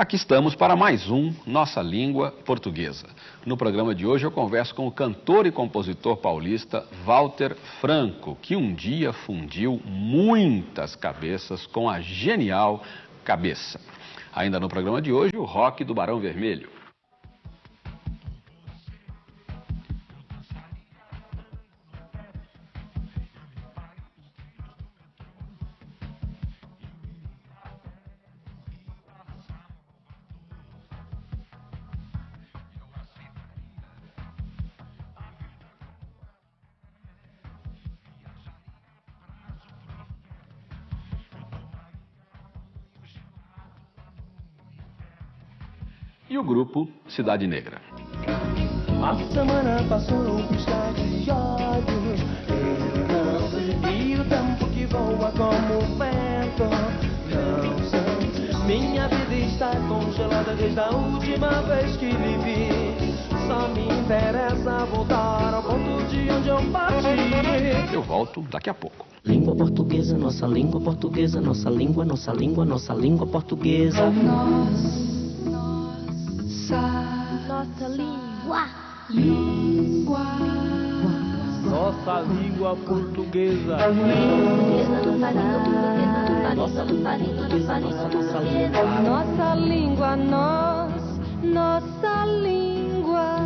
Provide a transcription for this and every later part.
Aqui estamos para mais um Nossa Língua Portuguesa. No programa de hoje eu converso com o cantor e compositor paulista Walter Franco, que um dia fundiu muitas cabeças com a genial cabeça. Ainda no programa de hoje, o rock do Barão Vermelho. Cidade Negra. A semana passou E tempo que voa como vento. Não sei Minha vida está congelada desde a última vez que vivi. Só me interessa voltar ao ponto de onde eu parti. Eu volto daqui a pouco. Língua portuguesa, nossa língua portuguesa, nossa língua, nossa língua, nossa língua portuguesa. Nós Nossa língua portuguesa. Nossa língua, nossa língua, nós, nossa língua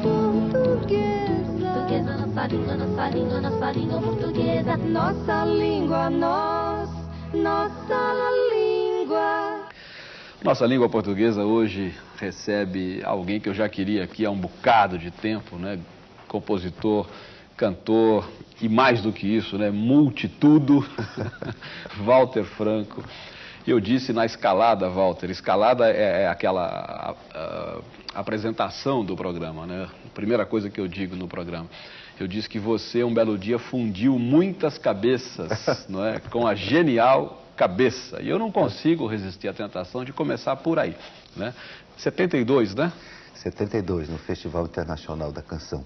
portuguesa. Nossa língua, nossa língua, nossa língua portuguesa. Nossa língua, nós, nossa língua. Nossa língua portuguesa hoje recebe alguém que eu já queria aqui há um bocado de tempo, né? Compositor, cantor e mais do que isso, né? Multitudo, Walter Franco. Eu disse na escalada, Walter, escalada é, é aquela a, a, a apresentação do programa, né? A primeira coisa que eu digo no programa. Eu disse que você, um belo dia, fundiu muitas cabeças, não é? Com a genial cabeça. E eu não consigo resistir à tentação de começar por aí. Né? 72, né? 72, no Festival Internacional da Canção.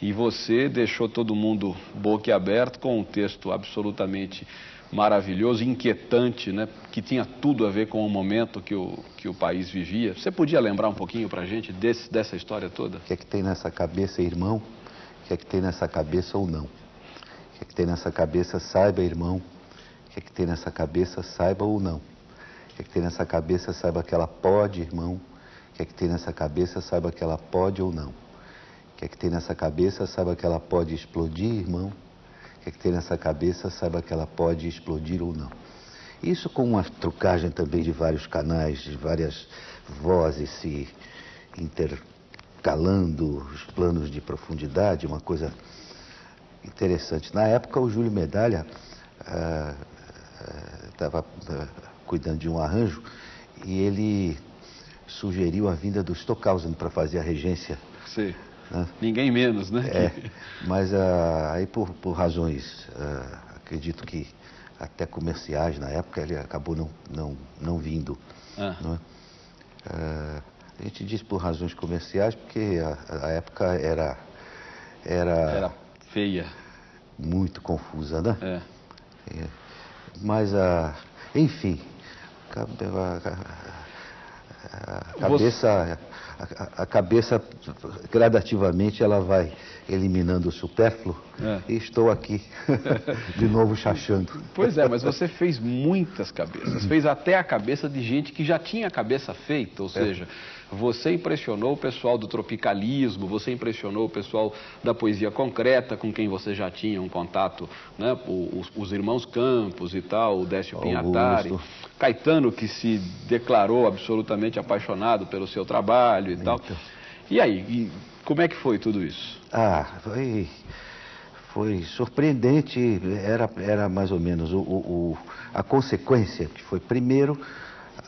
E você deixou todo mundo boquiaberto com um texto absolutamente maravilhoso, inquietante, né? que tinha tudo a ver com o momento que o, que o país vivia. Você podia lembrar um pouquinho para a gente desse, dessa história toda? O que é que tem nessa cabeça, irmão? O que é que tem nessa cabeça ou não? O que é que tem nessa cabeça, saiba, irmão, que é que tem nessa cabeça, saiba ou não. O que é que tem nessa cabeça, saiba que ela pode, irmão. O que é que tem nessa cabeça, saiba que ela pode ou não. Que é que tem nessa cabeça, saiba que ela pode explodir, irmão. Que é que tem nessa cabeça, saiba que ela pode explodir ou não. Isso com uma trucagem também de vários canais, de várias vozes se intercalando, os planos de profundidade, uma coisa interessante. Na época, o Júlio Medalha ah, estava uh, cuidando de um arranjo e ele sugeriu a vinda do Stockhausen para fazer a regência. Sim. Né? Ninguém menos, né? É, mas uh, aí por, por razões, uh, acredito que até comerciais na época, ele acabou não, não, não vindo. Ah. Né? A gente diz por razões comerciais porque a, a época era, era... Era feia. Muito confusa, né? É. Mas, a, enfim, a, cabeça, a, a, cabeça gradativamente ela vai eliminando o supérfluo é. e estou aqui de novo chachando. Pois é, mas você fez muitas cabeças, fez até a cabeça de gente que já tinha a cabeça feita, ou é. Você impressionou o pessoal do tropicalismo, você impressionou o pessoal da poesia concreta, com quem você já tinha um contato, né? os, os irmãos Campos e tal, o Décio Pinhatari, Caetano, que se declarou absolutamente apaixonado pelo seu trabalho e então. tal. E aí, e como é que foi tudo isso? Ah, foi, foi surpreendente, era, era mais ou menos o, o, a consequência, que foi primeiro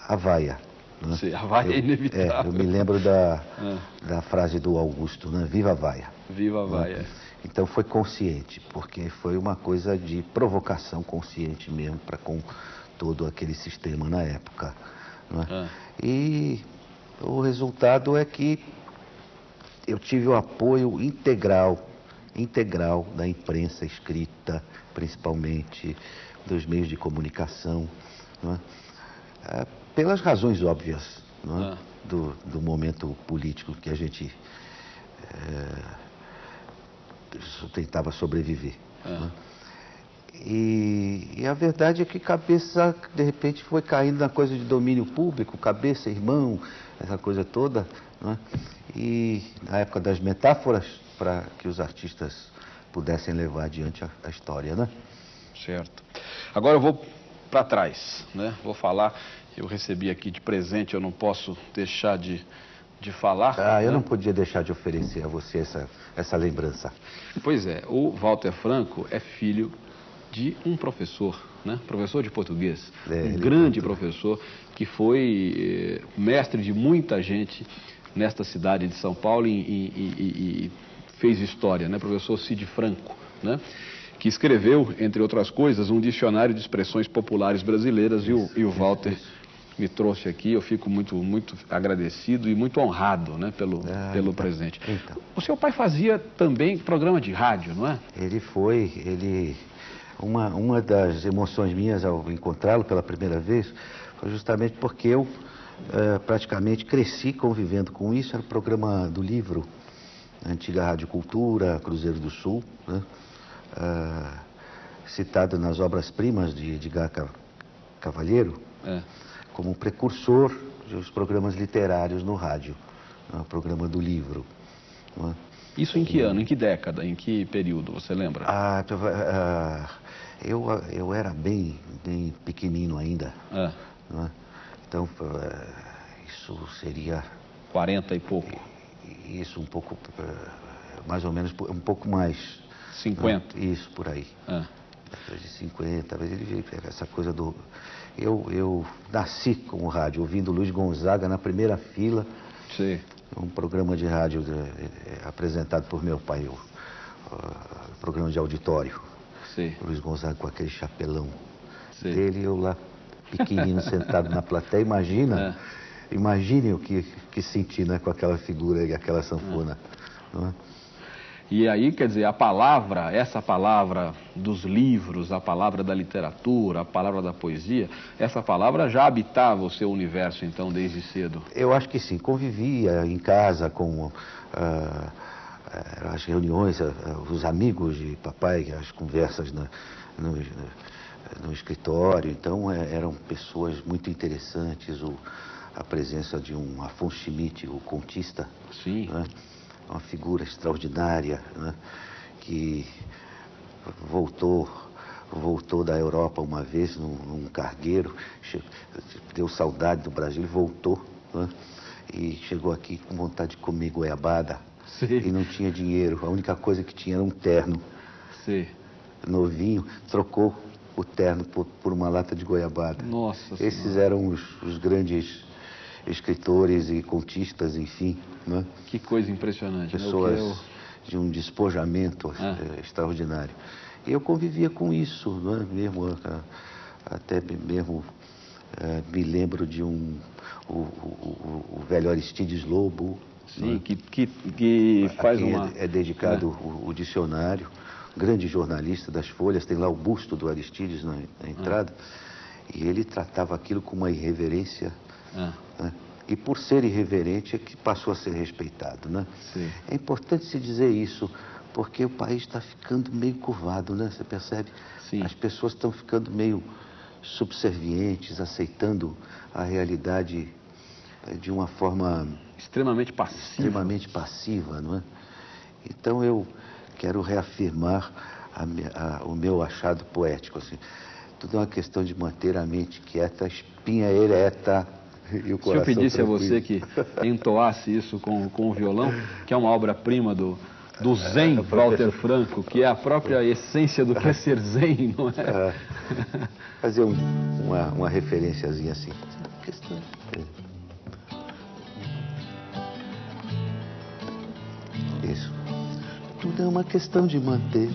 a vaia. Né? Sim, a vaia é inevitável. É, eu me lembro da, é. da frase do Augusto, né? Viva a vaia. Viva a né? vaia. Né? Então foi consciente, porque foi uma coisa de provocação consciente mesmo para com todo aquele sistema na época. Né? É. E o resultado é que eu tive o apoio integral, integral da imprensa escrita, principalmente dos meios de comunicação. Né? Pelas razões óbvias é? Ah. do, do momento político que a gente eh, tentava sobreviver. Ah. é? E, e a verdade é que cabeça, de repente, foi caindo na coisa de domínio público, cabeça, irmão, essa coisa toda. é? E na época das metáforas, para que os artistas pudessem levar adiante a, a história, né? Certo. Agora eu vou para trás, né? Vou falar, eu recebi aqui de presente, eu não posso deixar de, de falar. Ah, eu né? não podia deixar de oferecer a você essa, essa lembrança. Pois é, o Walter Franco é filho de um professor, né? Professor de português. É, um ele grande professor que foi eh, mestre de muita gente nesta cidade de São Paulo e, e- e- e fez história, né? Professor Cid Franco, né? Que escreveu, entre outras coisas, um dicionário de expressões populares brasileiras e o, e o Walter me trouxe aqui. Eu fico muito, muito agradecido e muito honrado, né? Pelo, Ah, pelo então, presente. então. O seu pai fazia também programa de rádio, não é? Ele foi, ele. Uma, uma das emoções minhas ao encontrá-lo pela primeira vez foi justamente porque eu eh, praticamente cresci convivendo com isso. Era o programa do livro, antiga Rádio Cultura, Cruzeiro do Sul, né? Ah, citado nas obras-primas de Edgar Ca- Cavalheiro É. como precursor dos programas literários no rádio, né? o programa do livro. é? Isso em que ano, em que década, em que período, você lembra? Ah, ah, eu, eu era bem, bem pequenino ainda, É, é? Então, isso seria 40 e pouco, isso um pouco, mais ou menos, um pouco mais. 50. né? Isso, por aí. Depois de 50, talvez ele veio essa coisa do... Eu, eu nasci com o rádio, ouvindo Luiz Gonzaga na primeira fila, Sei. um programa de rádio eh, eh, apresentado por meu pai, o ah, programa de auditório. Sei. Luiz Gonzaga com aquele chapelão Sei. dele, eu lá pequenino sentado na plateia. Imagina, imagine o que, que senti né, com aquela figura e aquela sanfona. não é? E aí, quer dizer, a palavra, essa palavra dos livros, a palavra da literatura, a palavra da poesia, essa palavra já habitava o seu universo, então, desde cedo. Eu acho que sim, convivia em casa com ah, as reuniões, ah, os amigos de papai, as conversas na- no, no escritório. Então eh, eram pessoas muito interessantes. O, a presença de um Afonso Schmidt, o contista, Sim. né? Uma figura extraordinária, né? que voltou voltou da Europa uma vez num, num cargueiro, deu saudade do Brasil voltou, né? e chegou aqui com vontade de comer goiabada Sim. e não tinha dinheiro, a única coisa que tinha era um terno Sei. novinho, trocou o terno por, por uma lata de goiabada. Nossa Esses Senhora. eram os, os grandes escritores e contistas, enfim, né? Que coisa impressionante. né? Pessoas eu- de um despojamento Ah. eh, extraordinário. Eu convivia com isso, não é? mesmo, ah, até mesmo eh, me lembro de um, o, o- o- velho Aristides Lobo, Sim, é? que, que, que faz quem uma... é, é dedicado o, o dicionário, grande jornalista das Folhas, tem lá o busto do Aristides na, na entrada, e ele tratava aquilo com uma irreverência, Ah, né? E por ser irreverente é que passou a ser respeitado. Né? Sim. É importante se dizer isso, porque o país está ficando meio curvado, né? você percebe? Sim. As pessoas estão ficando meio subservientes, aceitando a realidade eh, de uma forma extremamente passivo. extremamente passiva, não é? Então eu quero reafirmar a a- o meu achado poético, assim. Tudo é uma questão de manter a mente quieta, a espinha ereta e o Se eu pedisse a tranquilo. você que entoasse isso com, com o violão, que é uma obra-prima do, do Zen, Walter Franco, que é a própria essência do que é ser Zen, não é? Ah, fazer um- uma, uma referenciazinha assim. Questão. Isso. Tudo é uma questão de manter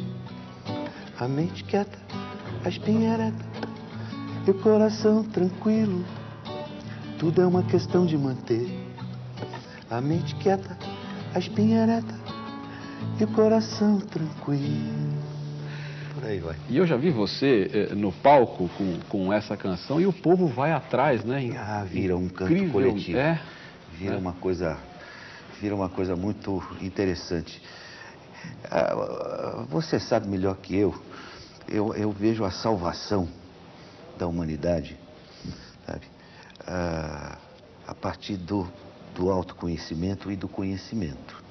a mente quieta, a espinha ereta e o coração tranquilo. Tudo é uma questão de manter a mente quieta, a espinha ereta e o coração tranquilo. por aí vai. E eu já vi você eh, no palco com, com essa canção e o povo vai atrás, né? Ah, vira um canto Incrível, coletivo. É. Vira É. uma coisa, vira uma coisa muito interessante. Ah, Você sabe melhor que eu. Eu, eu vejo a salvação da humanidade, sabe? Ah, a partir do, do autoconhecimento e do conhecimento.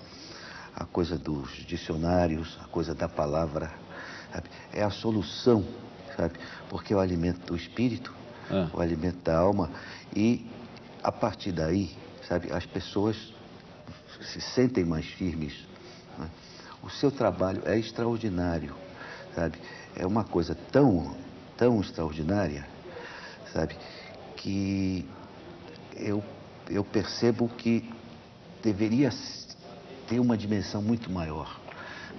A coisa dos dicionários, a coisa da palavra, sabe? É a solução, sabe? Porque é o alimento do espírito, Ah. o alimento da alma e a partir daí, sabe, as pessoas se sentem mais firmes. né? O seu trabalho é extraordinário, sabe? É uma coisa tão, tão extraordinária, sabe, que eu, eu percebo que deveria ter uma dimensão muito maior.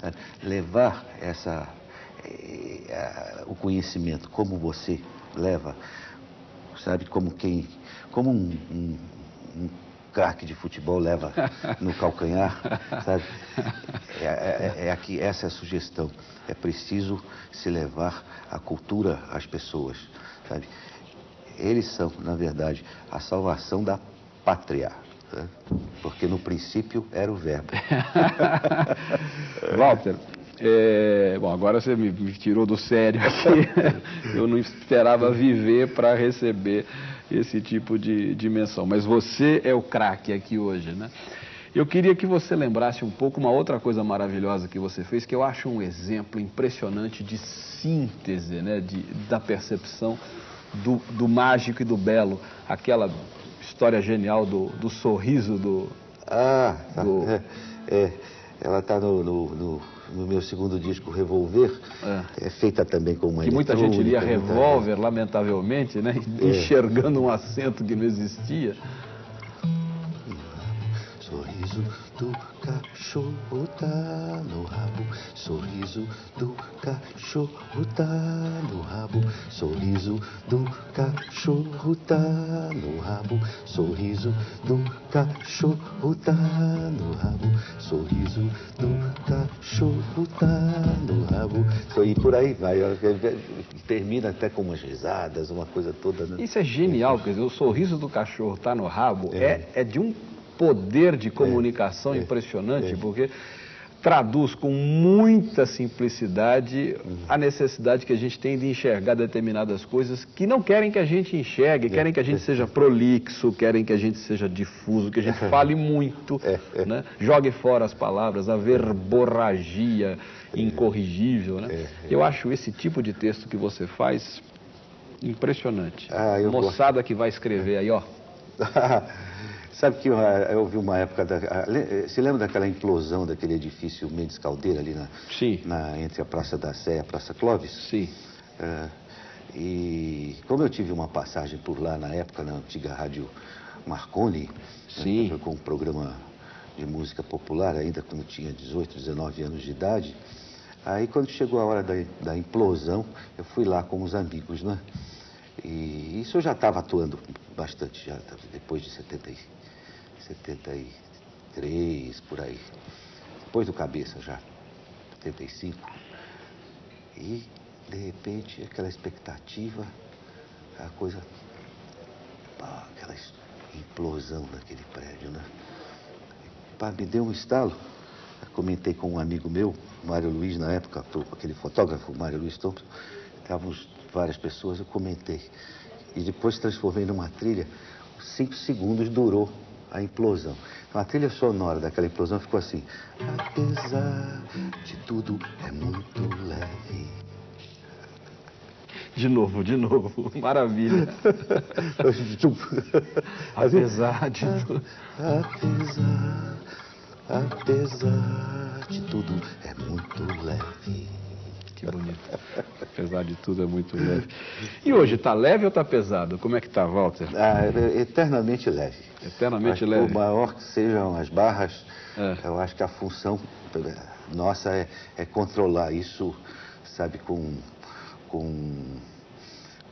sabe? Levar essa, eh, o conhecimento como você leva, sabe, como quem, como um, um, um craque de futebol leva no calcanhar, sabe? É, é, é aqui, essa é a sugestão. É preciso se levar a cultura às pessoas, sabe? Eles são, na verdade, a salvação da pátria. né? Porque no princípio era o verbo. Walter, é, bom, agora você me, me tirou do sério aqui. Eu não esperava viver para receber esse tipo de dimensão. Mas você é o craque aqui hoje, né? Eu queria que você lembrasse um pouco uma outra coisa maravilhosa que você fez, que eu acho um exemplo impressionante de síntese, né, de, da percepção do, do mágico e do belo. Aquela história genial do, do sorriso do, Ah, tá. Do- É, é, ela está no, no, no- no meu segundo disco, Revolver. É, feita também com uma que muita gente lia revólver, lamentavelmente, né? Enxergando um acento que não existia. Sorriso do cachorro tá no rabo, sorriso do cachorro tá no rabo, sorriso do cachorro tá no rabo, sorriso do cachorro tá no rabo, sorriso do cachorro tá no rabo. E por aí vai, termina até com umas risadas, uma coisa toda. Né? Isso é genial, quer dizer, o sorriso do cachorro tá no rabo é, é de um poder de comunicação impressionante, porque traduz com muita simplicidade a necessidade que a gente tem de enxergar determinadas coisas que não querem que a gente enxergue, querem que a gente seja prolixo, querem que a gente seja difuso, que a gente fale muito, né? jogue fora as palavras, a verborragia incorrigível. Né? Eu acho esse tipo de texto que você faz impressionante. Ah, Moçada que vai escrever aí, ó. Sabe que eu, eu ouvi uma época. Da, a- le- se lembra daquela implosão daquele edifício Mendes Caldeira ali na, Sim. na- entre a Praça da Sé e a Praça Clóvis? Sim. É, e como eu tive uma passagem por lá na época, na antiga rádio Marconi, Sim. né, com um programa de música popular, ainda quando tinha 18, 19 anos de idade, aí quando chegou a hora da, da implosão, eu fui lá com os amigos, né? E isso eu já estava atuando bastante, já tava depois de 70, e- 73, por aí. Depois do cabeça já, 75. E, de repente, aquela expectativa, a coisa. aquela implosão daquele prédio, né? Pá, me deu um estalo. Eu comentei com um amigo meu, Mário Luiz, na época, aquele fotógrafo, Mário Luiz Thompson. Estávamos várias pessoas, eu comentei. E depois transformei numa trilha. Cinco segundos durou a implosão. Então, a trilha sonora daquela implosão ficou assim. Apesar de tudo, é muito leve. De novo, de novo. Maravilha. Apesar de tudo. Apesar, apesar de tudo, é muito leve. Que bonito. Apesar de tudo, é muito leve. E hoje, tá leve ou tá pesado? Como é que tá, Walter? Ah, é eternamente leve. Eternamente leve. Por maior que sejam as barras, É. eu acho que a função eh, nossa é, é controlar isso, sabe, com, com,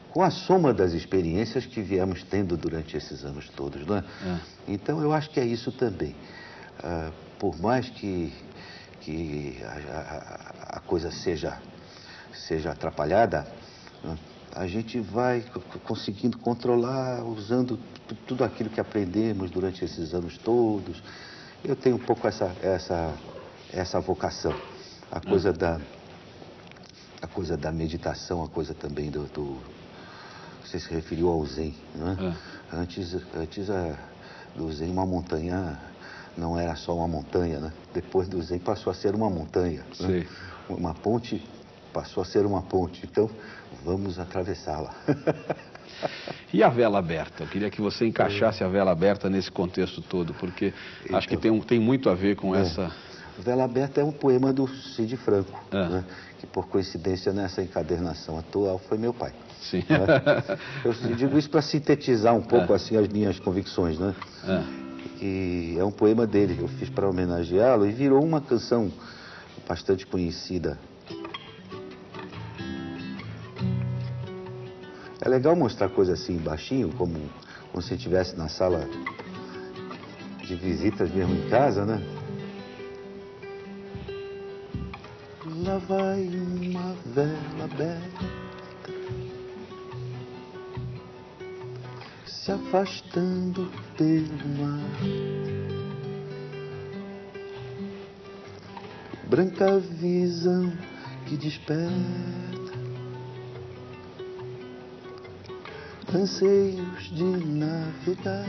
com a soma das experiências que viemos tendo durante esses anos todos, não é? É. Então eu acho que é isso também. Ah, por mais que, que a, a- a coisa seja, seja atrapalhada, né, a gente vai conseguindo controlar usando tudo aquilo que aprendemos durante esses anos todos. Eu tenho um pouco essa, essa, essa vocação. A coisa hum. da a coisa da meditação, a coisa também do, do você se referiu ao Zen, né? Antes, antes a, do Zen uma montanha não era só uma montanha, né? Depois do Zen passou a ser uma montanha. Né? Uma ponte passou a ser uma ponte. Então, vamos atravessá-la. e a vela aberta? Eu queria que você encaixasse a vela aberta nesse contexto todo, porque então, acho que tem, tem muito a ver com é. essa. Vela Aberta é um poema do Cid Franco, é. né? que por coincidência nessa encadernação atual foi meu pai. Sim. Né? Eu digo isso para sintetizar um pouco é. assim as minhas convicções, né? É que é um poema dele, eu fiz para homenageá-lo e virou uma canção bastante conhecida. É legal mostrar coisa assim baixinho, como, como se estivesse na sala de visitas mesmo em casa, né? Lá vai uma vela aberta se afastando pelo mar. Branca visão que desperta anseios de navegar.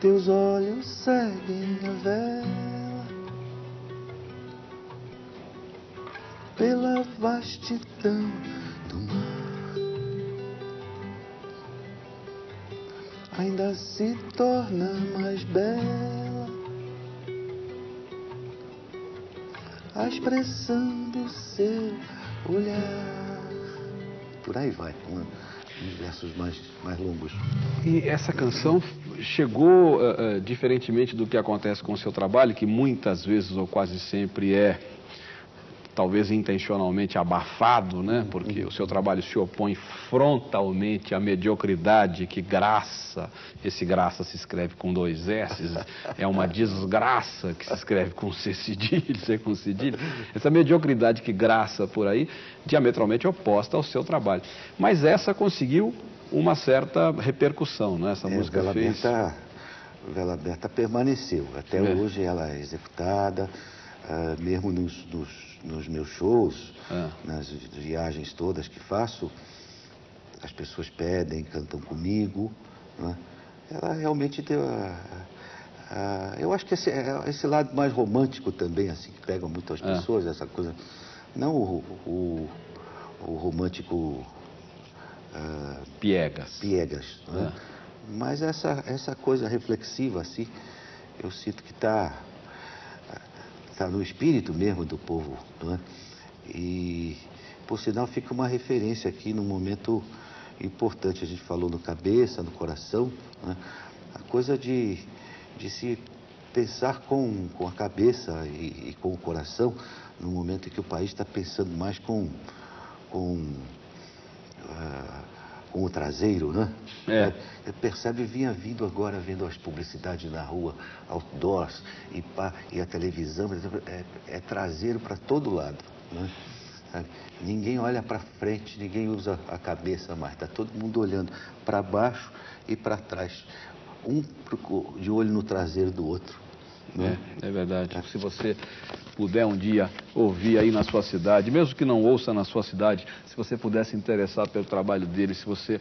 Teus olhos seguem a vela pela vastidão do mar. ainda se torna mais bela. A expressão do seu olhar. Por aí vai, uns versos mais, mais longos. E essa canção chegou, uh, uh, diferentemente do que acontece com o seu trabalho, que muitas vezes ou quase sempre é talvez intencionalmente abafado, né? porque o seu trabalho se opõe frontalmente à mediocridade que graça, esse graça se escreve com dois S, é uma desgraça que se escreve com C cedilho, C com cedilho, essa mediocridade que graça por aí, diametralmente oposta ao seu trabalho. Mas essa conseguiu uma certa repercussão, né? essa é, música Vela fez... Aberta, Vela Aberta permaneceu, até é. hoje ela é executada, uh, mesmo nos, nos nos meus shows, é. nas viagens todas que faço, as pessoas pedem, cantam comigo. Né? Ela realmente deu a, a, eu acho que esse, é, esse lado mais romântico também, assim, que pega muito as é. pessoas, essa coisa. Não o, o, o romântico. Uh, piegas. Piegas. Né? Mas essa, essa coisa reflexiva, assim, eu sinto que está está no espírito mesmo do povo. Não é? E, por sinal, fica uma referência aqui num momento importante. A gente falou no cabeça, no coração, é? a coisa de, de se pensar com, com a cabeça e, e, com o coração no momento em que o país está pensando mais com, com uh, com o traseiro, né? É. é. Percebe, vinha vindo agora vendo as publicidades na rua, outdoors e, pá, e a televisão, é, é traseiro para todo lado, né? Ninguém olha para frente, ninguém usa a cabeça mais, está todo mundo olhando para baixo e para trás, um de olho no traseiro do outro. Né? É, é verdade. Se você puder um dia ouvir aí na sua cidade, mesmo que não ouça na sua cidade, se você puder se interessar pelo trabalho dele, se você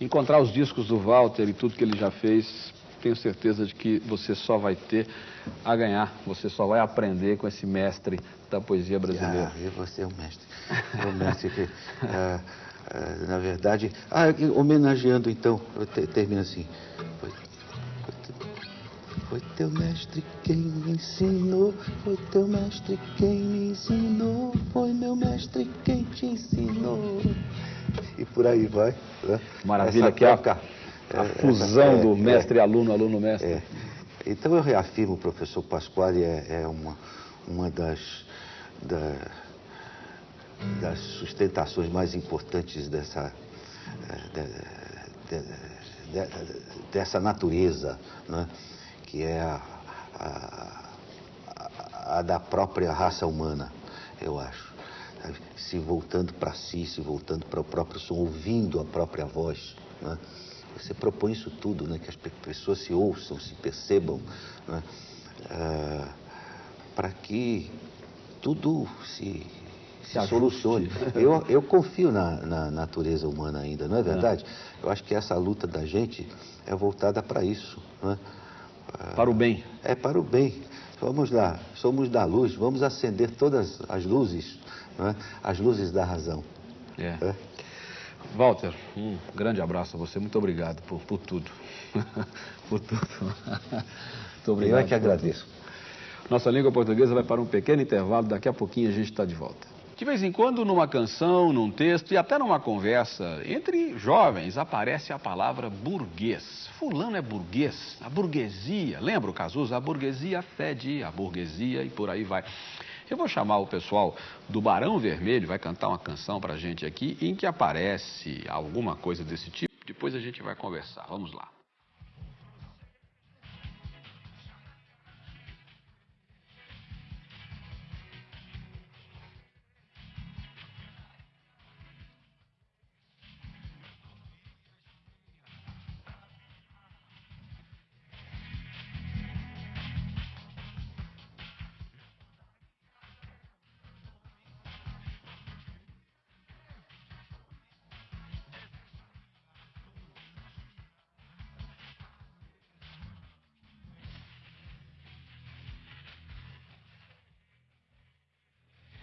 encontrar os discos do Walter e tudo que ele já fez, tenho certeza de que você só vai ter a ganhar, você só vai aprender com esse mestre da poesia brasileira. Ah, eu vou ser o mestre. O mestre que, ah, ah, na verdade, ah, homenageando então, eu te, termino assim. Foi teu mestre quem me ensinou, foi teu mestre quem me ensinou, foi meu mestre quem te ensinou. E por aí vai. Né? Maravilha, que é a, a é, fusão é, do mestre-aluno, aluno-mestre. É. Então eu reafirmo, o professor Pasquale é, é uma, uma das, da, das sustentações mais importantes dessa, é, de, de, de, dessa natureza, né? Que é a, a, a, a da própria raça humana, eu acho. Se voltando para si, se voltando para o próprio som, ouvindo a própria voz. Né? Você propõe isso tudo, né? que as pessoas se ouçam, se percebam, né? ah, para que tudo se, se solucione. Eu, eu confio na, na, natureza humana ainda, não é verdade? É. Eu acho que essa luta da gente é voltada para isso. Né? Para o bem. É para o bem. Vamos lá, somos da luz, vamos acender todas as luzes, né? as luzes da razão. É. é. Walter, um grande abraço a você, muito obrigado por, por tudo. por tudo. muito obrigado. Eu é que agradeço. Nossa língua portuguesa vai para um pequeno intervalo, daqui a pouquinho a gente está de volta. De vez em quando, numa canção, num texto e até numa conversa entre jovens, aparece a palavra burguês. Fulano é burguês, a burguesia. Lembra o Cazuza? A burguesia fede, a burguesia e por aí vai. Eu vou chamar o pessoal do Barão Vermelho, vai cantar uma canção para a gente aqui, em que aparece alguma coisa desse tipo. Depois a gente vai conversar. Vamos lá.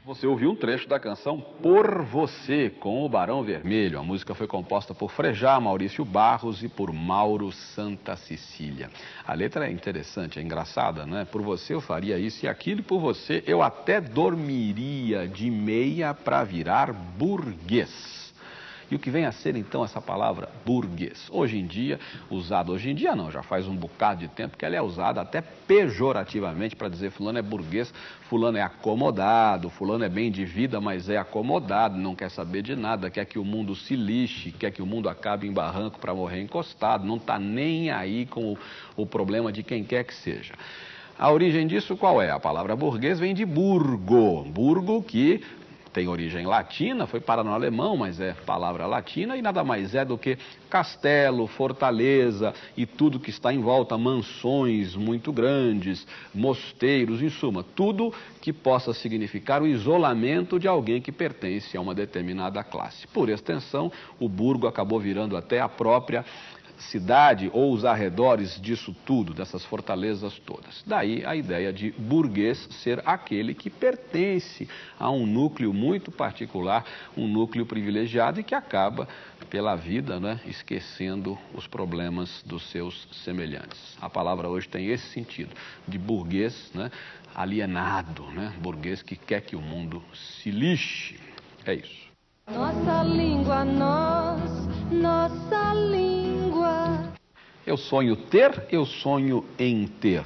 Você ouviu um trecho da canção Por Você, com o Barão Vermelho. A música foi composta por Frejá, Maurício Barros e por Mauro Santa Cecília. A letra é interessante, é engraçada, né? Por você eu faria isso e aquilo, e por você eu até dormiria de meia para virar burguês. E o que vem a ser então essa palavra burguês? Hoje em dia, usada hoje em dia não, já faz um bocado de tempo que ela é usada até pejorativamente para dizer fulano é burguês, fulano é acomodado, fulano é bem de vida, mas é acomodado, não quer saber de nada, quer que o mundo se lixe, quer que o mundo acabe em barranco para morrer encostado, não está nem aí com o, o problema de quem quer que seja. A origem disso qual é? A palavra burguês vem de burgo, burgo que tem origem latina, foi para no alemão, mas é palavra latina e nada mais é do que castelo, fortaleza e tudo que está em volta, mansões muito grandes, mosteiros, em suma, tudo que possa significar o isolamento de alguém que pertence a uma determinada classe. Por extensão, o burgo acabou virando até a própria cidade ou os arredores disso tudo, dessas fortalezas todas. Daí a ideia de burguês ser aquele que pertence a um núcleo muito particular, um núcleo privilegiado e que acaba pela vida, né, esquecendo os problemas dos seus semelhantes. A palavra hoje tem esse sentido, de burguês, né, alienado, né, burguês que quer que o mundo se lixe. É isso. Nossa língua, nós, nossa língua. Eu sonho ter, eu sonho em ter.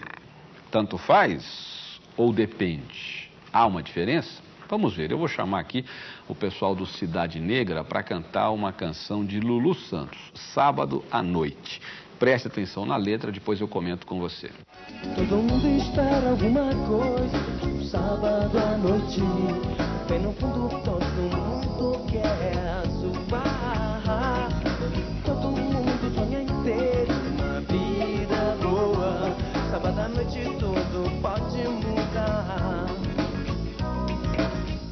Tanto faz ou depende? Há uma diferença? Vamos ver, eu vou chamar aqui o pessoal do Cidade Negra para cantar uma canção de Lulu Santos, sábado à noite. Preste atenção na letra, depois eu comento com você. Todo mundo espera alguma coisa, sábado à noite. Bem no fundo, todo mundo quer sábado à noite tudo pode mudar.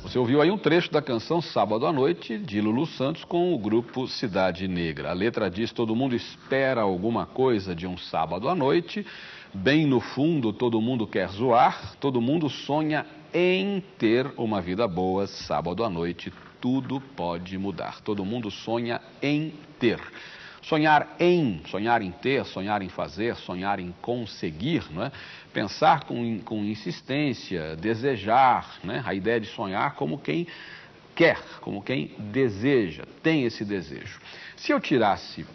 Você ouviu aí um trecho da canção Sábado à Noite, de Lulu Santos, com o grupo Cidade Negra. A letra diz: Todo mundo espera alguma coisa de um sábado à noite. Bem no fundo, todo mundo quer zoar, todo mundo sonha em ter uma vida boa. Sábado à noite, tudo pode mudar. Todo mundo sonha em ter. Sonhar em, sonhar em ter, sonhar em fazer, sonhar em conseguir, não é? pensar com, com insistência, desejar, né? a ideia de sonhar como quem quer, como quem deseja, tem esse desejo. Se eu tirasse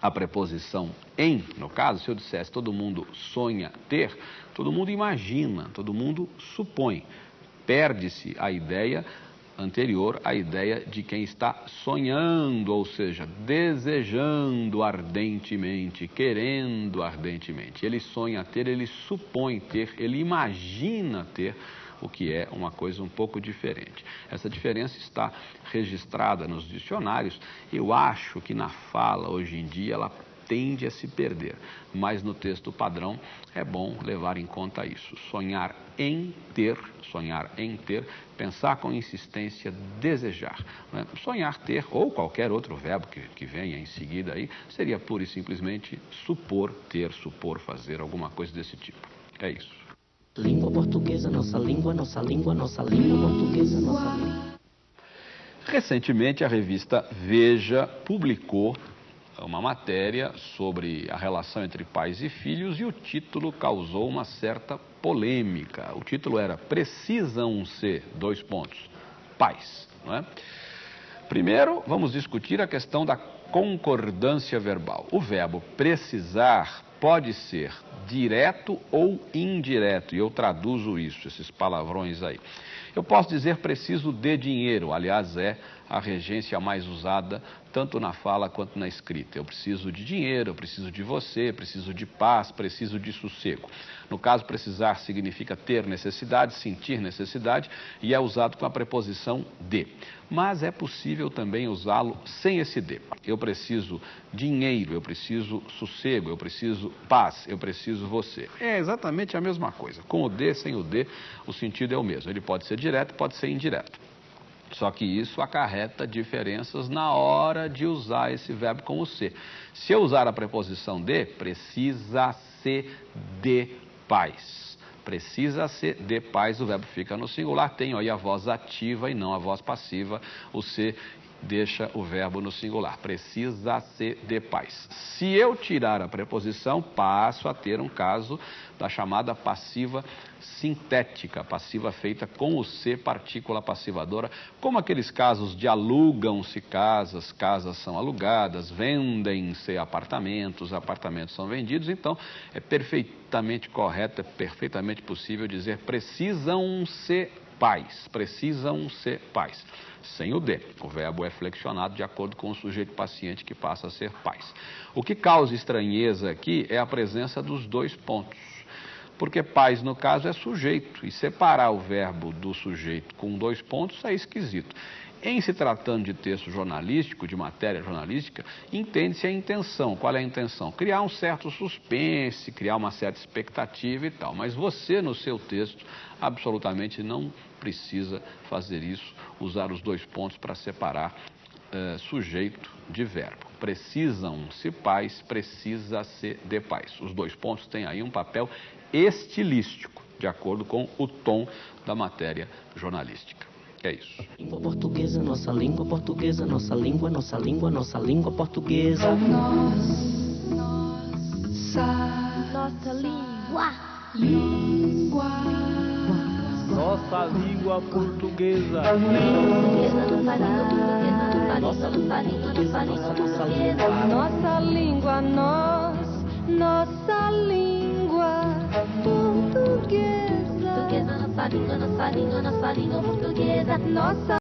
a preposição em, no caso, se eu dissesse todo mundo sonha ter, todo mundo imagina, todo mundo supõe. Perde-se a ideia anterior a ideia de quem está sonhando, ou seja, desejando ardentemente, querendo ardentemente. Ele sonha ter, ele supõe ter, ele imagina ter o que é uma coisa um pouco diferente. Essa diferença está registrada nos dicionários. Eu acho que na fala hoje em dia ela tende a se perder, mas no texto padrão é bom levar em conta isso. Sonhar em ter, sonhar em ter, pensar com insistência, desejar. Né? Sonhar ter, ou qualquer outro verbo que, que venha em seguida aí, seria pura e simplesmente supor ter, supor fazer, alguma coisa desse tipo. É isso. Língua portuguesa, nossa língua, nossa língua, nossa língua portuguesa, nossa língua. Recentemente, a revista Veja publicou uma matéria sobre a relação entre pais e filhos e o título causou uma certa polêmica. O título era Precisam ser, dois pontos, pais. Não é? Primeiro, vamos discutir a questão da concordância verbal. O verbo precisar pode ser direto ou indireto, e eu traduzo isso, esses palavrões aí. Eu posso dizer preciso de dinheiro, aliás, é a regência mais usada tanto na fala quanto na escrita. Eu preciso de dinheiro, eu preciso de você, preciso de paz, preciso de sossego. No caso, precisar significa ter necessidade, sentir necessidade e é usado com a preposição de. Mas é possível também usá-lo sem esse de. Eu preciso dinheiro, eu preciso sossego, eu preciso paz, eu preciso você. É exatamente a mesma coisa. Com o de, sem o de, o sentido é o mesmo. Ele pode ser direto, pode ser indireto. Só que isso acarreta diferenças na hora de usar esse verbo com o ser. Se eu usar a preposição de, precisa ser de paz. Precisa ser de paz, o verbo fica no singular, tem aí a voz ativa e não a voz passiva. O ser deixa o verbo no singular. Precisa ser de paz. Se eu tirar a preposição, passo a ter um caso da chamada passiva sintética, passiva feita com o ser partícula passivadora, como aqueles casos de alugam-se casas, casas são alugadas, vendem-se apartamentos, apartamentos são vendidos. Então, é perfeitamente correto, é perfeitamente possível dizer precisam ser pais, precisam ser pais sem o de. O verbo é flexionado de acordo com o sujeito paciente que passa a ser pais. O que causa estranheza aqui é a presença dos dois pontos. Porque pais, no caso, é sujeito, e separar o verbo do sujeito com dois pontos é esquisito. Em se tratando de texto jornalístico, de matéria jornalística, entende-se a intenção. Qual é a intenção? Criar um certo suspense, criar uma certa expectativa e tal. Mas você, no seu texto, absolutamente não precisa fazer isso, usar os dois pontos para separar eh, sujeito de verbo. Precisam-se pais, precisa-se de pais. Os dois pontos têm aí um papel estilístico, de acordo com o tom da matéria jornalística. É isso. Língua portuguesa, nossa língua portuguesa, nossa língua, nossa língua, nossa língua portuguesa. Nossa língua. Língua. Nossa língua portuguesa. Língua, nossa língua, nossa língua, nossa língua. Nossa língua, nós, nossa língua portuguesa. Língua, nossa língua, nossa língua portuguesa. Nossa